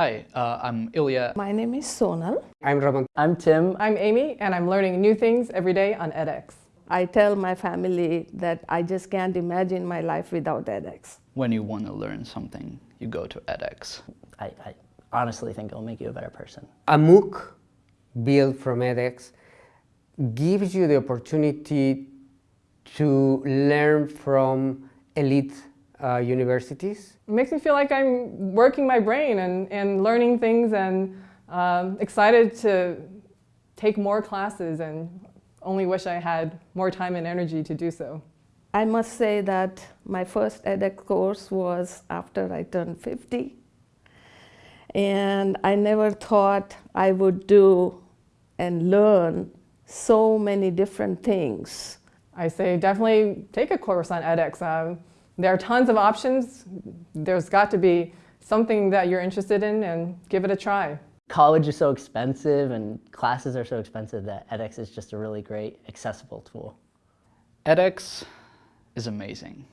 Hi, uh, I'm Ilya. My name is Sonal. I'm Raman. I'm Tim. I'm Amy, and I'm learning new things every day on edX. I tell my family that I just can't imagine my life without edX. When you want to learn something, you go to edX. I, I honestly think it'll make you a better person. A MOOC built from edX gives you the opportunity to learn from elite uh, universities. It makes me feel like I'm working my brain and, and learning things and um, excited to take more classes and only wish I had more time and energy to do so. I must say that my first edX course was after I turned 50. And I never thought I would do and learn so many different things. I say definitely take a course on edX. Um, there are tons of options. There's got to be something that you're interested in and give it a try. College is so expensive and classes are so expensive that edX is just a really great accessible tool. edX is amazing.